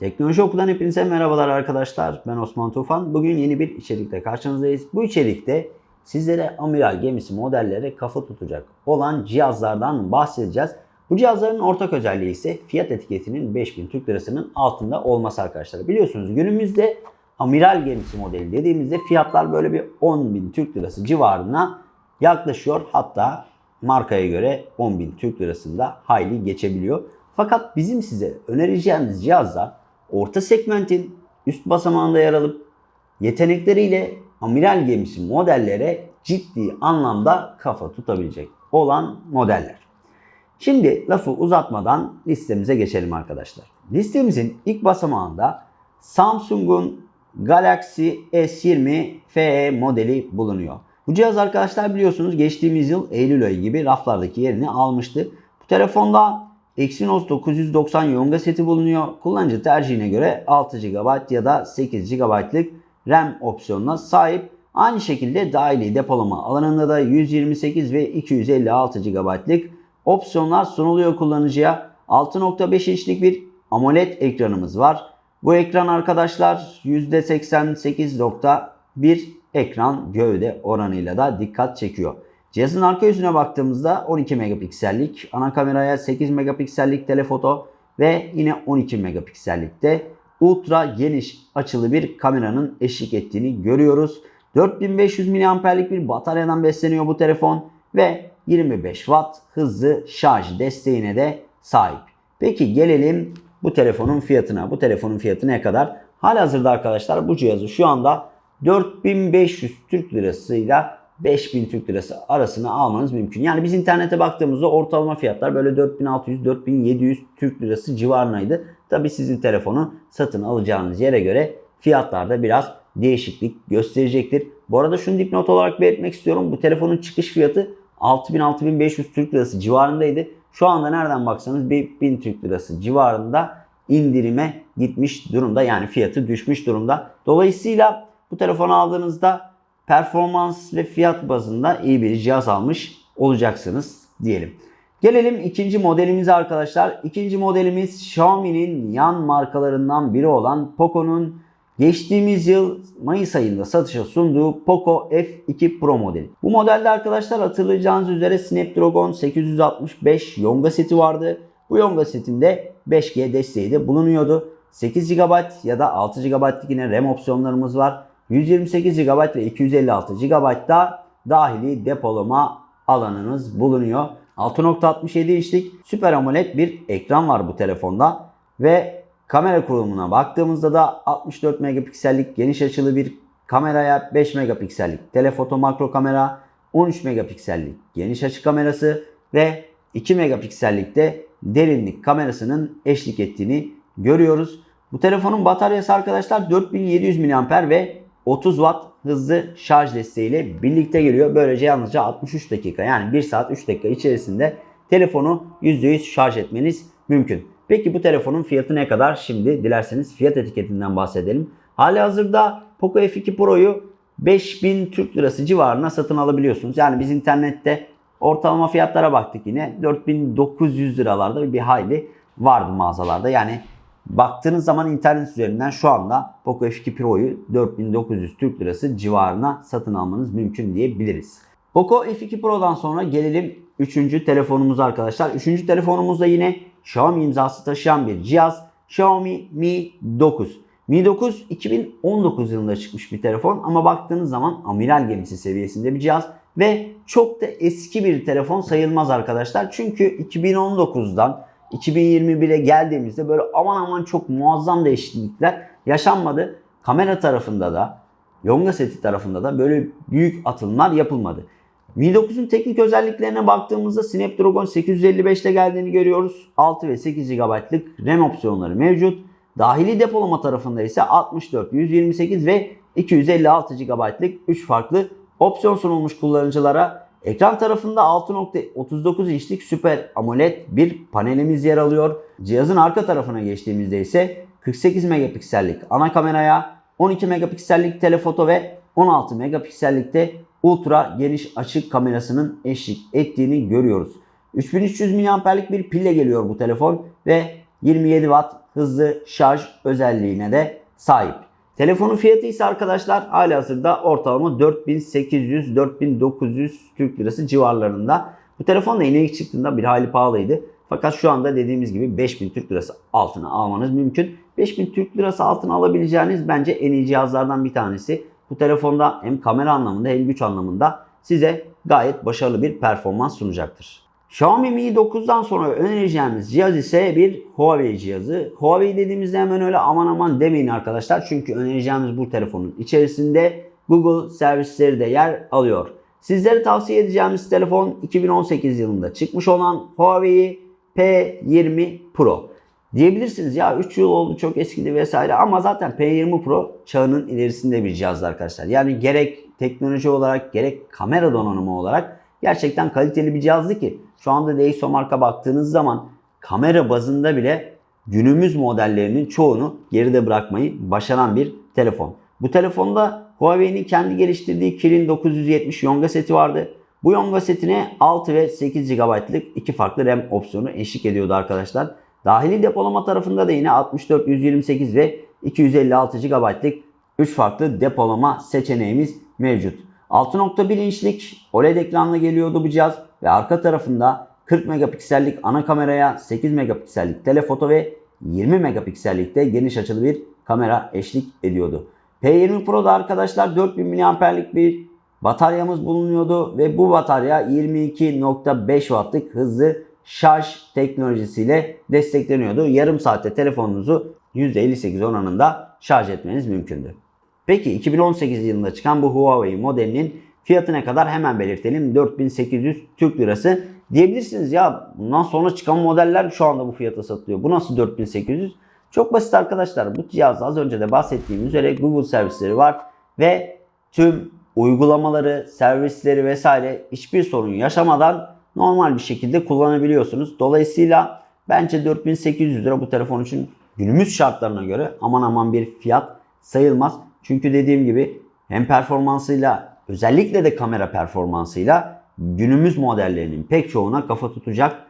Teknoloji Oku'dan hepinize merhabalar arkadaşlar. Ben Osman Tufan. Bugün yeni bir içerikle karşınızdayız. Bu içerikte sizlere amiral gemisi modellere kafa tutacak olan cihazlardan bahsedeceğiz. Bu cihazların ortak özelliği ise fiyat etiketinin 5000 Türk Lirası'nın altında olması arkadaşlar. Biliyorsunuz günümüzde amiral gemisi modeli dediğimizde fiyatlar böyle bir 10.000 Türk Lirası civarına yaklaşıyor. Hatta markaya göre 10.000 Türk Lirasında hayli geçebiliyor. Fakat bizim size önereceğimiz cihazlar orta segmentin üst basamağında yer alıp yetenekleriyle amiral gemisi modellere ciddi anlamda kafa tutabilecek olan modeller. Şimdi lafı uzatmadan listemize geçelim arkadaşlar. Listemizin ilk basamağında Samsung'un Galaxy S20 FE modeli bulunuyor. Bu cihaz arkadaşlar biliyorsunuz geçtiğimiz yıl Eylül ayı gibi raflardaki yerini almıştı. Bu telefonda Exynos 990 Yonga seti bulunuyor. Kullanıcı tercihine göre 6 GB ya da 8 GB'lık RAM opsiyonuna sahip. Aynı şekilde dahili depolama alanında da 128 ve 256 GB'lık opsiyonlar sunuluyor kullanıcıya. 6.5 inçlik bir AMOLED ekranımız var. Bu ekran arkadaşlar %88.1 ekran gövde oranıyla da dikkat çekiyor. Cihazın arka yüzüne baktığımızda 12 megapiksellik, ana kameraya 8 megapiksellik telefoto ve yine 12 megapiksellikte ultra geniş açılı bir kameranın eşlik ettiğini görüyoruz. 4500 mAh'lik bir bataryadan besleniyor bu telefon ve 25 Watt hızlı şarj desteğine de sahip. Peki gelelim bu telefonun fiyatına. Bu telefonun fiyatı ne kadar? Halihazırda arkadaşlar bu cihazı şu anda 4500 Türk lirasıyla 5000 Türk lirası arasına almanız mümkün. Yani biz internete baktığımızda ortalama fiyatlar böyle 4600-4700 Türk lirası civarındaydı. Tabi sizin telefonu satın alacağınız yere göre fiyatlarda biraz değişiklik gösterecektir. Bu arada şunu dipnot olarak belirtmek istiyorum. Bu telefonun çıkış fiyatı 6000-6500 Türk lirası civarındaydı. Şu anda nereden baksanız bir 1000 Türk lirası civarında indirime gitmiş durumda. Yani fiyatı düşmüş durumda. Dolayısıyla bu telefonu aldığınızda performans ve fiyat bazında iyi bir cihaz almış olacaksınız diyelim. Gelelim ikinci modelimize arkadaşlar. İkinci modelimiz Xiaomi'nin yan markalarından biri olan Poco'nun geçtiğimiz yıl Mayıs ayında satışa sunduğu Poco F2 Pro modeli. Bu modelde arkadaşlar hatırlayacağınız üzere Snapdragon 865 Yonga seti vardı. Bu Yonga setinde 5G desteği de bulunuyordu. 8 GB ya da 6 GB'lık yine RAM opsiyonlarımız var. 128 GB ve 256 GB da dahili depolama alanınız bulunuyor. 6.67 inçlik Super AMOLED bir ekran var bu telefonda ve kamera kurulumuna baktığımızda da 64 megapiksellik geniş açılı bir kameraya 5 megapiksellik telefoto makro kamera, 13 megapiksellik geniş açı kamerası ve 2 megapiksellikte derinlik kamerasının eşlik ettiğini görüyoruz. Bu telefonun bataryası arkadaşlar 4700 mAh ve 30 Watt hızlı şarj desteğiyle birlikte geliyor. Böylece yalnızca 63 dakika yani 1 saat 3 dakika içerisinde telefonu %100 şarj etmeniz mümkün. Peki bu telefonun fiyatı ne kadar? Şimdi dilerseniz fiyat etiketinden bahsedelim. Hali hazırda Poco F2 Pro'yu 5000 Türk Lirası civarına satın alabiliyorsunuz. Yani biz internette ortalama fiyatlara baktık yine 4900 liralarda bir hayli vardı mağazalarda. Yani Baktığınız zaman internet üzerinden şu anda Poco F2 Pro'yu 4900 Türk Lirası civarına satın almanız mümkün diyebiliriz. Poco F2 Pro'dan sonra gelelim 3. telefonumuza arkadaşlar. 3. telefonumuz da yine Xiaomi imzası taşıyan bir cihaz. Xiaomi Mi 9. Mi 9 2019 yılında çıkmış bir telefon ama baktığınız zaman amiral gemisi seviyesinde bir cihaz ve çok da eski bir telefon sayılmaz arkadaşlar. Çünkü 2019'dan 2021'e geldiğimizde böyle aman aman çok muazzam değişiklikler yaşanmadı. Kamera tarafında da Yonga seti tarafında da böyle büyük atılımlar yapılmadı. Mi 9'un teknik özelliklerine baktığımızda Snapdragon 855 ile geldiğini görüyoruz. 6 ve 8 GB'lık RAM opsiyonları mevcut. Dahili depolama tarafında ise 64, 128 ve 256 GB'lık 3 farklı opsiyon sunulmuş kullanıcılara. Ekran tarafında 6.39 inçlik Super AMOLED bir panelimiz yer alıyor. Cihazın arka tarafına geçtiğimizde ise 48 megapiksellik ana kameraya, 12 megapiksellik telefoto ve 16 megapiksellikte ultra geniş açık kamerasının eşlik ettiğini görüyoruz. 3300 mAh'lik bir pille geliyor bu telefon ve 27 Watt hızlı şarj özelliğine de sahip. Telefonun fiyatı ise arkadaşlar halihazırda ortalama 4800-4900 Türk Lirası civarlarında. Bu telefon da yeni ilk çıktığında bir hali pahalıydı. Fakat şu anda dediğimiz gibi 5000 Türk Lirası altına almanız mümkün. 5000 Türk Lirası altına alabileceğiniz bence en iyi cihazlardan bir tanesi. Bu telefonda hem kamera anlamında hem güç anlamında size gayet başarılı bir performans sunacaktır. Xiaomi Mi 9'dan sonra önereceğimiz cihaz ise bir Huawei cihazı. Huawei dediğimizde hemen öyle aman aman demeyin arkadaşlar. Çünkü önereceğimiz bu telefonun içerisinde Google servisleri de yer alıyor. Sizlere tavsiye edeceğimiz telefon 2018 yılında çıkmış olan Huawei P20 Pro. Diyebilirsiniz ya 3 yıl oldu çok eskidi vesaire ama zaten P20 Pro çağının ilerisinde bir cihaz arkadaşlar. Yani gerek teknoloji olarak gerek kamera donanımı olarak gerçekten kaliteli bir cihazdı ki şu anda DxO marka baktığınız zaman kamera bazında bile günümüz modellerinin çoğunu geride bırakmayı başaran bir telefon. Bu telefonda Huawei'nin kendi geliştirdiği Kirin 970 Yonga seti vardı. Bu Yonga setine 6 ve 8 GB'lık iki farklı RAM opsiyonu eşlik ediyordu arkadaşlar. Dahili depolama tarafında da yine 64, 128 ve 256 GB'lık 3 farklı depolama seçeneğimiz mevcut. 6.1 inçlik OLED ekranla geliyordu bu cihaz ve arka tarafında 40 megapiksellik ana kameraya 8 megapiksellik telefoto ve 20 megapiksellik de geniş açılı bir kamera eşlik ediyordu. P20 Pro'da arkadaşlar 4000 mAh'lik bir bataryamız bulunuyordu ve bu batarya 22.5 wattlık hızlı şarj teknolojisiyle destekleniyordu. Yarım saatte telefonunuzu %58 oranında şarj etmeniz mümkündü. Peki 2018 yılında çıkan bu Huawei modelinin fiyatı ne kadar hemen belirtelim. 4800 Türk Lirası. Diyebilirsiniz ya bundan sonra çıkan modeller şu anda bu fiyata satılıyor. Bu nasıl 4800? Çok basit arkadaşlar. Bu cihazda az önce de bahsettiğim üzere Google servisleri var ve tüm uygulamaları, servisleri vesaire hiçbir sorun yaşamadan normal bir şekilde kullanabiliyorsunuz. Dolayısıyla bence 4800 lira bu telefon için günümüz şartlarına göre aman aman bir fiyat sayılmaz. Çünkü dediğim gibi hem performansıyla özellikle de kamera performansıyla günümüz modellerinin pek çoğuna kafa tutacak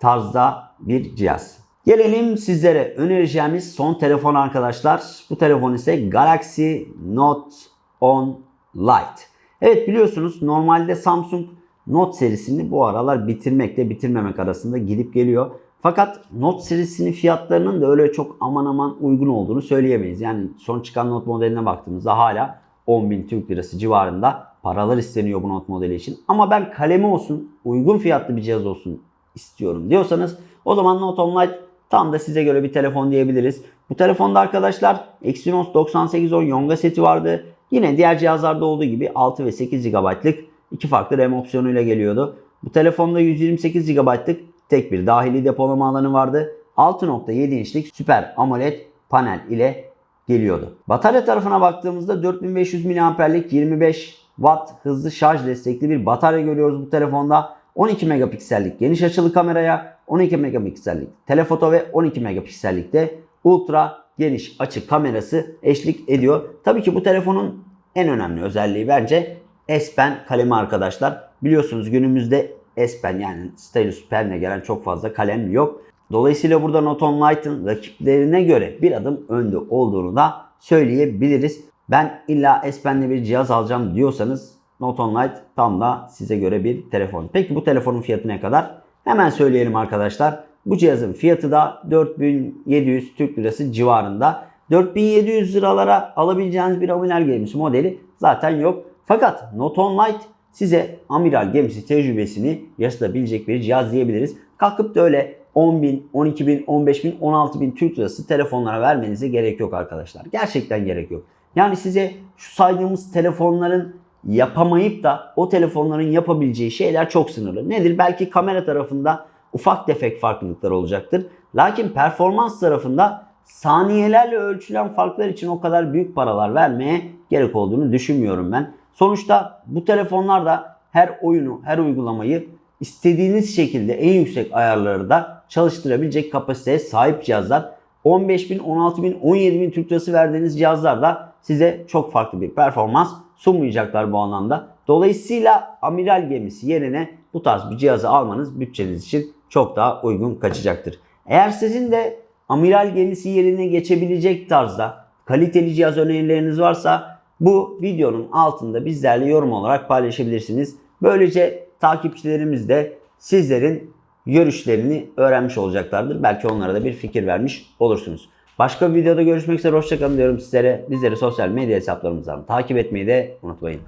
tarzda bir cihaz. Gelelim sizlere önereceğimiz son telefon arkadaşlar. Bu telefon ise Galaxy Note 10 Lite. Evet biliyorsunuz normalde Samsung Note serisini bu aralar bitirmekle bitirmemek arasında gidip geliyor. Fakat Note serisinin fiyatlarının da öyle çok aman aman uygun olduğunu söyleyemeyiz. Yani son çıkan Note modeline baktığımızda hala 10.000 Türk Lirası civarında paralar isteniyor bu Note modeli için. Ama ben kalemi olsun, uygun fiyatlı bir cihaz olsun istiyorum diyorsanız o zaman Note 10 Lite tam da size göre bir telefon diyebiliriz. Bu telefonda arkadaşlar Exynos 9810 Yonga seti vardı. Yine diğer cihazlarda olduğu gibi 6 ve 8 GB'lık iki farklı RAM opsiyonuyla geliyordu. Bu telefonda 128 GB'lık tek bir dahili depolama alanı vardı. 6.7 inçlik Super AMOLED panel ile geliyordu. Batarya tarafına baktığımızda 4500 mAh'lik 25 Watt hızlı şarj destekli bir batarya görüyoruz bu telefonda. 12 megapiksellik geniş açılı kameraya, 12 megapiksellik telefoto ve 12 megapiksellik de ultra geniş açı kamerası eşlik ediyor. Tabii ki bu telefonun en önemli özelliği bence S Pen kalemi arkadaşlar. Biliyorsunuz günümüzde S Pen yani Stylus Pen'le gelen çok fazla kalem yok. Dolayısıyla burada 10 Lite'ın rakiplerine göre bir adım önde olduğunu da söyleyebiliriz. Ben illa S Pen'li bir cihaz alacağım diyorsanız 10 Lite tam da size göre bir telefon. Peki bu telefonun fiyatı ne kadar? Hemen söyleyelim arkadaşlar. Bu cihazın fiyatı da 4700 Türk Lirası civarında. 4700 liralara alabileceğiniz bir amiral gemisi modeli zaten yok. Fakat 10 Lite size amiral gemisi tecrübesini yaşatabilecek bir cihaz diyebiliriz. Kalkıp da öyle 10.000, 12.000, 15.000, 16.000 Türk Lirası telefonlara vermenize gerek yok arkadaşlar. Gerçekten gerek yok. Yani size şu saydığımız telefonların yapamayıp da o telefonların yapabileceği şeyler çok sınırlı. Nedir? Belki kamera tarafında ufak tefek farklılıklar olacaktır. Lakin performans tarafında saniyelerle ölçülen farklar için o kadar büyük paralar vermeye gerek olduğunu düşünmüyorum ben. Sonuçta bu telefonlarda her oyunu, her uygulamayı istediğiniz şekilde en yüksek ayarları da çalıştırabilecek kapasiteye sahip cihazlar. 15.000, 16.000, 17.000 Türk Lirası verdiğiniz cihazlar da size çok farklı bir performans sunmayacaklar bu anlamda. Dolayısıyla amiral gemisi yerine bu tarz bir cihazı almanız bütçeniz için çok daha uygun kaçacaktır. Eğer sizin de amiral gemisi yerine geçebilecek tarzda kaliteli cihaz önerileriniz varsa bu videonun altında bizlerle yorum olarak paylaşabilirsiniz. Böylece takipçilerimiz de sizlerin görüşlerini öğrenmiş olacaklardır. Belki onlara da bir fikir vermiş olursunuz. Başka bir videoda görüşmek üzere. Hoşçakalın diyorum sizlere. Bizleri sosyal medya hesaplarımızdan takip etmeyi de unutmayın.